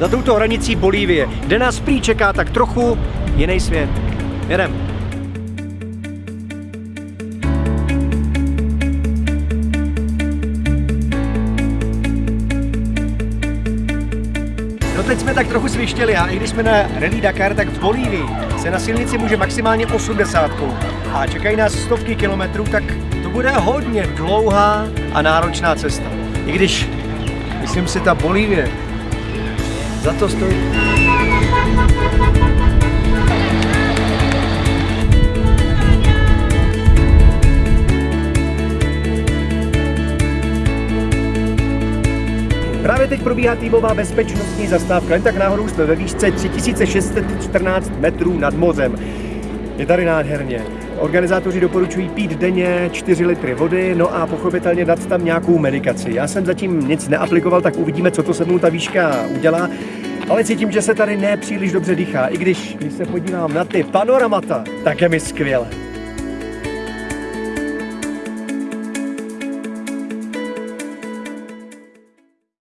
za touto hranicí Bolívie, kde nás prý čeká tak trochu jiný svět. Jedem. No teď jsme tak trochu svištěli a i když jsme na Rally Dakar, tak v Bolívii se na silnici může maximálně 80 a čekají nás stovky kilometrů, tak to bude hodně dlouhá a náročná cesta. I když, myslím si, ta Bolívie za to stojí. Právě teď probíhá týmová bezpečnostní zastávka. Jen tak náhodou jsme ve výšce 3614 metrů nad mořem. Je tady nádherně. Organizátoři doporučují pít denně 4 litry vody, no a pochopitelně dát tam nějakou medikaci. Já jsem zatím nic neaplikoval, tak uvidíme, co to se mnou ta výška udělá. Ale cítím, že se tady nepříliš dobře dýchá, i když, když se podívám na ty panoramata, tak je mi skvěle.